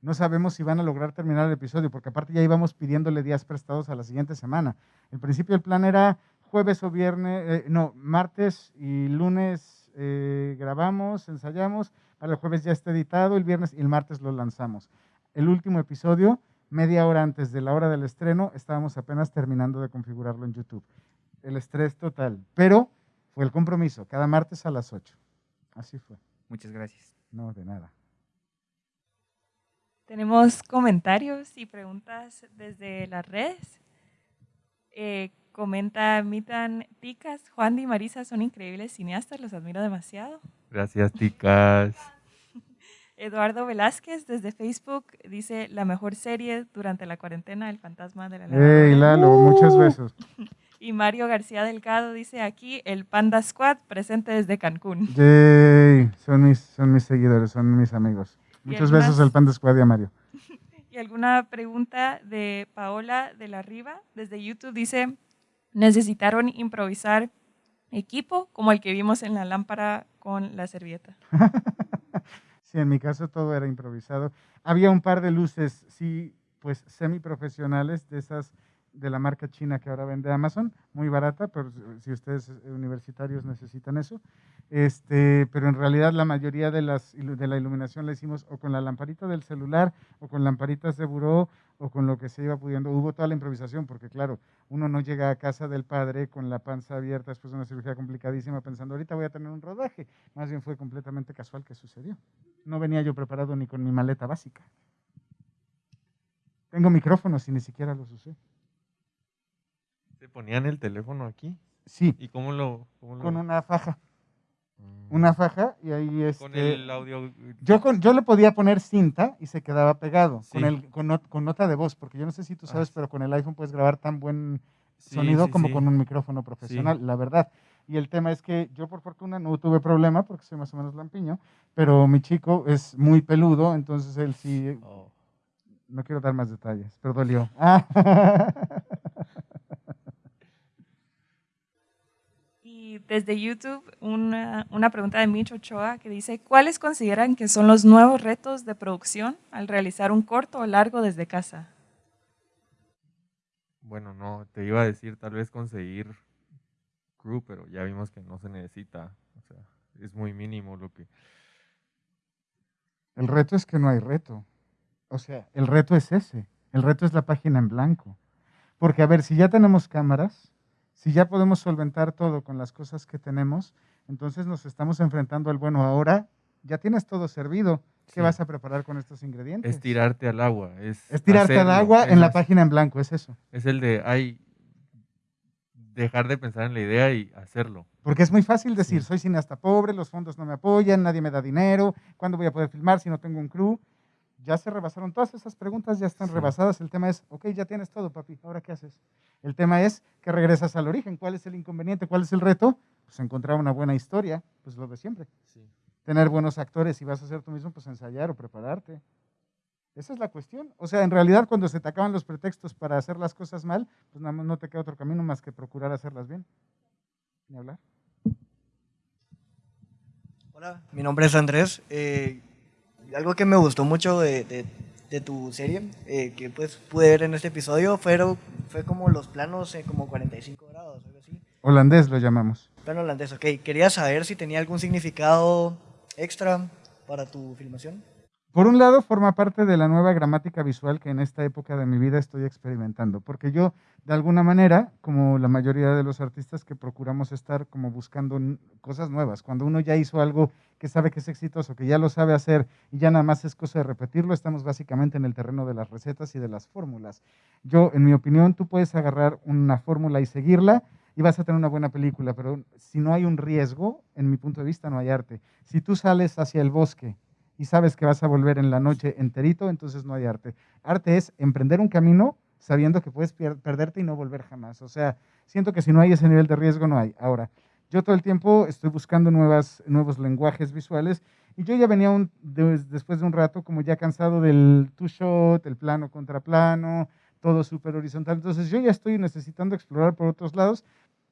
No sabemos si van a lograr terminar el episodio, porque aparte ya íbamos pidiéndole días prestados a la siguiente semana. En principio el plan era jueves o viernes, eh, no, martes y lunes eh, grabamos, ensayamos, para el jueves ya está editado, el viernes y el martes lo lanzamos. El último episodio, media hora antes de la hora del estreno, estábamos apenas terminando de configurarlo en YouTube. El estrés total, pero fue el compromiso, cada martes a las 8. Así fue. Muchas gracias. No, de nada. Tenemos comentarios y preguntas desde las redes. Eh, comenta Mitan Ticas, Juan y Marisa son increíbles cineastas, los admiro demasiado. Gracias, ticas. Eduardo Velázquez desde Facebook dice la mejor serie durante la cuarentena, El fantasma de la Hey, Lalo, muchos besos. Y Mario García Delgado dice aquí el Panda Squad presente desde Cancún. Yay, son mis, son mis seguidores, son mis amigos. Muchos besos al Panda Squad y a Mario. Y alguna pregunta de Paola de la Riva desde YouTube dice, necesitaron improvisar equipo como el que vimos en la lámpara con la servilleta. Sí, en mi caso todo era improvisado. Había un par de luces, sí, pues semiprofesionales, de esas de la marca china que ahora vende Amazon, muy barata, pero si ustedes eh, universitarios necesitan eso. Este, pero en realidad la mayoría de, las, de la iluminación la hicimos o con la lamparita del celular, o con lamparitas de buró, o con lo que se iba pudiendo. Hubo toda la improvisación, porque claro, uno no llega a casa del padre con la panza abierta después de una cirugía complicadísima pensando, ahorita voy a tener un rodaje. Más bien fue completamente casual que sucedió. No venía yo preparado ni con mi maleta básica. Tengo micrófonos y ni siquiera los usé. ¿Te ponían el teléfono aquí? Sí, ¿Y cómo lo...? cómo lo- con una faja. Mm. Una faja y ahí Con este, el audio... Yo, con, yo le podía poner cinta y se quedaba pegado con, el, con, not- con nota de voz, porque yo no sé si tú Ah, sabes, sí. pero con el iPhone puedes grabar tan buen Sí, sonido sí, como con un micrófono profesional, la verdad. Y el tema es que yo por fortuna no tuve problema porque soy más o menos lampiño, pero mi chico es muy peludo, entonces él sí, Oh. no quiero dar más detalles, pero dolió. Ah. Y desde YouTube, una, una pregunta de Mitch Ochoa que dice, ¿cuáles consideran que son los nuevos retos de producción al realizar un corto o largo desde casa? Bueno, no, te iba a decir tal vez conseguir crew, pero ya vimos que no se necesita. O sea, es muy mínimo lo que... El reto es que no hay reto. O sea, el reto es ese. El reto es la página en blanco. Porque, a ver, si ya tenemos cámaras, si ya podemos solventar todo con las cosas que tenemos, entonces nos estamos enfrentando al bueno. Ahora ya tienes todo servido. ¿Qué Sí. vas a preparar con estos ingredientes? Es tirarte al agua. Es, Es tirarte al agua en la página en blanco, es eso. Es el de, ay, dejar de pensar en la idea y hacerlo. Porque es muy fácil decir, Sí. soy cineasta pobre, los fondos no me apoyan, nadie me da dinero, ¿cuándo voy a poder filmar si no tengo un crew? Ya se rebasaron todas esas preguntas, ya están Sí. rebasadas. El tema es, ok, ya tienes todo, papi, ¿ahora qué haces? El tema es que regresas al origen. ¿Cuál es el inconveniente? ¿Cuál es el reto? Pues encontrar una buena historia, pues lo de siempre. Tener buenos actores, si vas a hacer tú mismo, pues ensayar o prepararte. Esa es la cuestión. O sea, en realidad cuando se te acaban los pretextos para hacer las cosas mal, pues nada más no te queda otro camino más que procurar hacerlas bien. Ni hablar. Hola, mi nombre es Andrés. Eh, algo que me gustó mucho de, de- de tu serie, eh, que pues pude ver en este episodio, fueron, fue como los planos en como 45 grados, algo así. Holandés lo llamamos. Plano holandés, ok. Quería saber si tenía algún significado extra para tu filmación. Por un lado, forma parte de la nueva gramática visual que en esta época de mi vida estoy experimentando, porque yo, de alguna manera, como la mayoría de los artistas que procuramos estar como buscando cosas nuevas, cuando uno ya hizo algo que sabe que es exitoso, que ya lo sabe hacer y ya nada más es cosa de repetirlo, estamos básicamente en el terreno de las recetas y de las fórmulas. Yo, en mi opinión, tú puedes agarrar una fórmula y seguirla y vas a tener una buena película, pero si no hay un riesgo, en mi punto de vista, no hay arte. Si tú sales hacia el bosque y sabes que vas a volver en la noche enterito, entonces no hay arte. Arte es emprender un camino sabiendo que puedes perderte y no volver jamás. O sea, siento que si no hay ese nivel de riesgo, no hay. Ahora, yo todo el tiempo estoy buscando nuevas, nuevos lenguajes visuales y yo ya venía después de un rato como ya cansado del two-shot, el plano contra plano, todo súper horizontal. Entonces yo ya estoy necesitando explorar por otros lados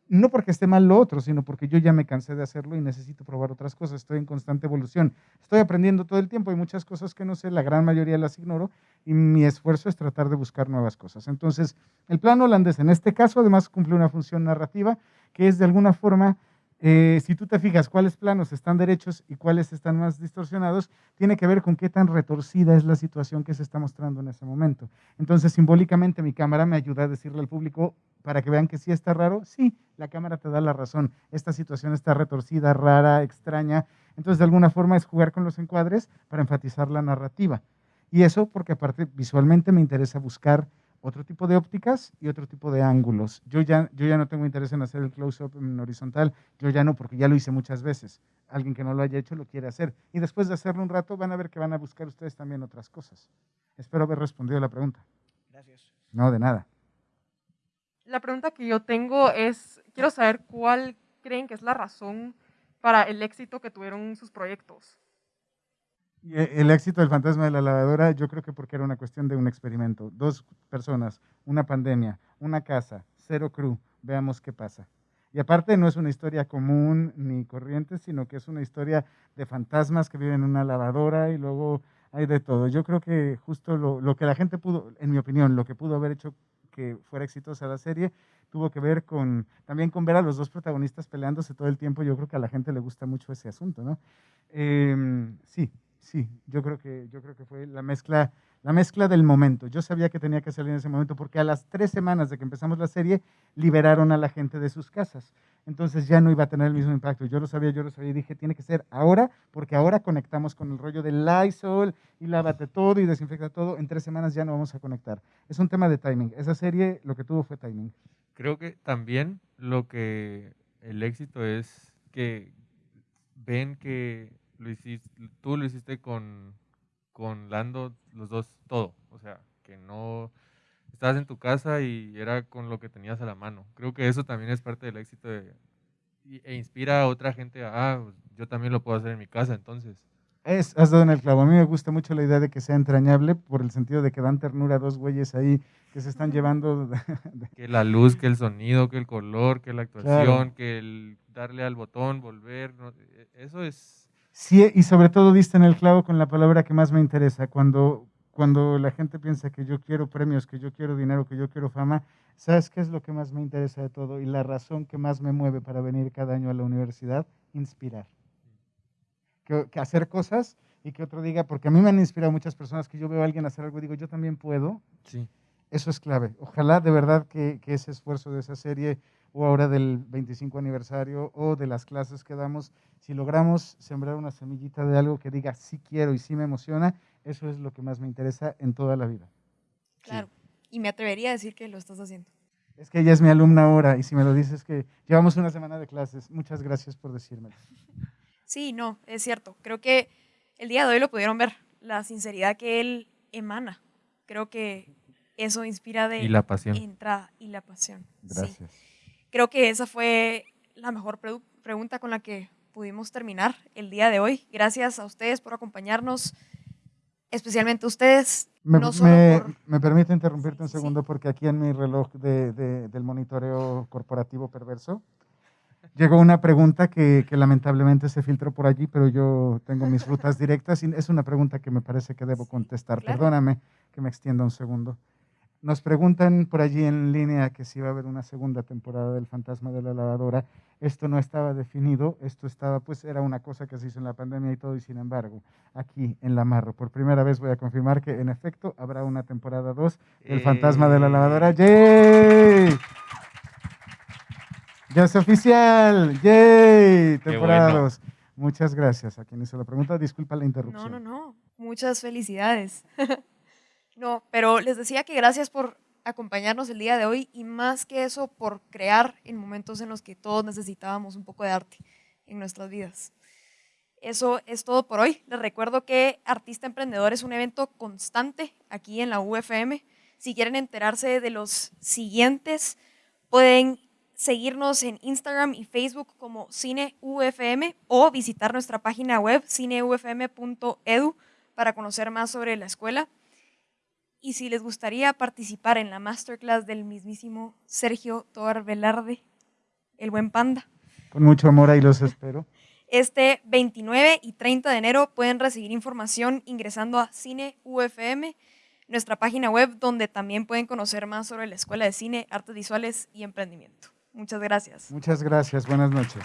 no porque esté mal lo otro, sino porque yo ya me cansé de hacerlo y necesito probar otras cosas. Estoy en constante evolución. Estoy aprendiendo todo el tiempo. Hay muchas cosas que no sé, la gran mayoría las ignoro y mi esfuerzo es tratar de buscar nuevas cosas. Entonces, el plano holandés en este caso además cumple una función narrativa que es de alguna forma, eh, si tú te fijas cuáles planos están derechos y cuáles están más distorsionados, tiene que ver con qué tan retorcida es la situación que se está mostrando en ese momento. Entonces, simbólicamente mi cámara me ayuda a decirle al público, para que vean que sí está raro, sí, la cámara te da la razón. Esta situación está retorcida, rara, extraña. Entonces, de alguna forma es jugar con los encuadres para enfatizar la narrativa. Y eso porque aparte visualmente me interesa buscar otro tipo de ópticas y otro tipo de ángulos. Yo ya, yo ya no tengo interés en hacer el close-up en horizontal, yo ya no, porque ya lo hice muchas veces. Alguien que no lo haya hecho lo quiere hacer. Y después de hacerlo un rato van a ver que van a buscar ustedes también otras cosas. Espero haber respondido la pregunta. Gracias. No, de nada. La pregunta que yo tengo es, quiero saber cuál creen que es la razón para el éxito que tuvieron sus proyectos. Y e- El éxito del fantasma de la lavadora, yo creo que porque era una cuestión de un experimento. Dos personas, una pandemia, una casa, cero crew, veamos qué pasa. Y aparte no es una historia común ni corriente, sino que es una historia de fantasmas que viven en una lavadora y luego hay de todo. Yo creo que justo lo, lo que la gente pudo, en mi opinión, lo que pudo haber hecho que fuera exitosa la serie, tuvo que ver con, también con ver a los dos protagonistas peleándose todo el tiempo. Yo creo que a la gente le gusta mucho ese asunto, ¿no? Em, sí, sí, yo creo que, yo creo que fue la mezcla, la mezcla del momento. Yo sabía que tenía que salir en ese momento porque a las tres semanas de que empezamos la serie liberaron a la gente de sus casas. Entonces ya no iba a tener el mismo impacto. Yo lo sabía, yo lo sabía y dije, tiene que ser ahora porque ahora conectamos con el rollo del Lysol y lávate todo y desinfecta todo. En tres semanas ya no vamos a conectar. Es un tema de timing. Esa serie lo que tuvo fue timing. creo que también lo que el éxito es que ven que lo hiciste, tú lo hiciste con, con Lando, los dos, todo. O sea, que no estabas en tu casa y era con lo que tenías a la mano. Creo que eso también es parte del éxito de, e inspira a otra gente a, ah, yo también lo puedo hacer en mi casa, entonces. Es, has dado en el clavo. A mí me gusta mucho la idea de que sea entrañable por el sentido de que dan ternura a dos güeyes ahí que se están llevando. Que la luz, que el sonido, que el color, que la actuación, que el darle al botón, volver, e, eso es... Sí, y sobre todo diste en el clavo con la palabra que más me interesa. Cuando, cuando la gente piensa que yo quiero premios, que yo quiero dinero, que yo quiero fama, ¿sabes qué es lo que más me interesa de todo? Y la razón que más me mueve para venir cada año a la universidad, inspirar que, hacer cosas y que otro diga, porque a mí me han inspirado muchas personas que yo veo a alguien hacer algo y digo, yo también puedo. Sí. Eso es clave. Ojalá de verdad que, que, ese esfuerzo de esa serie o ahora del 25 aniversario o de las clases que damos, si logramos sembrar una semillita de algo que diga sí quiero y sí me emociona, eso es lo que más me interesa en toda la vida. Claro, y me atrevería a decir que lo estás haciendo. Es que ella es mi alumna ahora y si me lo dices que llevamos una semana de clases, muchas gracias por decírmelo. Sí, no, es cierto. Creo que el día de hoy lo pudieron ver, la sinceridad que él emana. Creo que eso inspira de y la pasión. entrada y la pasión. Gracias. Creo que esa fue la mejor pregunta con la que pudimos terminar el día de hoy. Gracias a ustedes por acompañarnos, especialmente ustedes. Me, me, permite interrumpirte un segundo porque aquí en mi reloj del monitoreo corporativo perverso llegó una pregunta que, lamentablemente se filtró por allí, pero yo tengo mis rutas directas y es una pregunta que me parece que debo contestar. Perdóname que me extienda un segundo. Nos preguntan por allí en línea que si va a haber una segunda temporada del Fantasma de la Lavadora. Esto no estaba definido, esto estaba, pues era una cosa que se hizo en la pandemia y todo, y sin embargo, aquí en La Marro, por primera vez voy a confirmar que en efecto habrá una temporada 2 del Fantasma de la Lavadora. ¡Yay! Ya es oficial. ¡Yay! Temporadas. Muchas gracias a quien hizo la pregunta. Disculpa la interrupción. No, no, no. Muchas felicidades. no, pero les decía que gracias por acompañarnos el día de hoy y más que eso por crear en momentos en los que todos necesitábamos un poco de arte en nuestras vidas. Eso es todo por hoy. Les recuerdo que Artista Emprendedor es un evento constante aquí en la UFM. Si quieren enterarse de los siguientes, pueden seguirnos en Instagram y Facebook como Cine UFM o visitar nuestra página web cineufm.edu para conocer más sobre la escuela. Y si les gustaría participar en la masterclass del mismísimo Sergio Toar Velarde, el buen panda. Con mucho amor ahí los espero. Este 29 y 30 de enero pueden recibir información ingresando a Cine UFM, nuestra página web donde también pueden conocer más sobre la Escuela de Cine, Artes Visuales y Emprendimiento. Muchas gracias. Muchas gracias. Buenas noches.